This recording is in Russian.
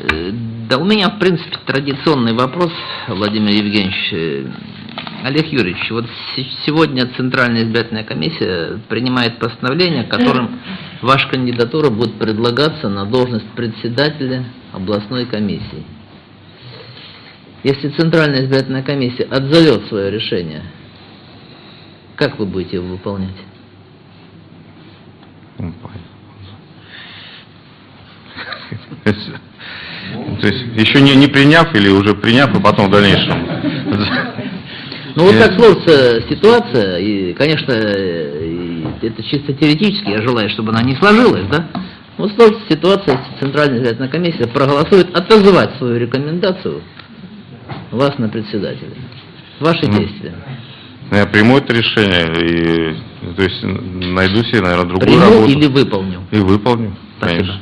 Э, Да у меня, в принципе, традиционный вопрос, Владимир Евгеньевич. Э, Олег Юрьевич, вот се- сегодня Центральная избирательная комиссия принимает постановление, которым ваша кандидатура будет предлагаться на должность председателя областной комиссии. Если Центральная избирательная комиссия отзовет свое решение, как вы будете его выполнять? Ну, понятно. То есть еще не, не приняв или уже приняв, и потом в дальнейшем. Ну вот Э, так сложится ситуация, и, конечно, э, это чисто теоретически, я желаю, чтобы она не сложилась, да? Вот сложится ситуация, если Центральная избирательная комиссия проголосует отозвать свою рекомендацию вас на председателя. Ваши Ну, действия. Я приму это решение и то есть найду себе, наверное, другую Приму работу. или выполню? И выполню, Спасибо. конечно.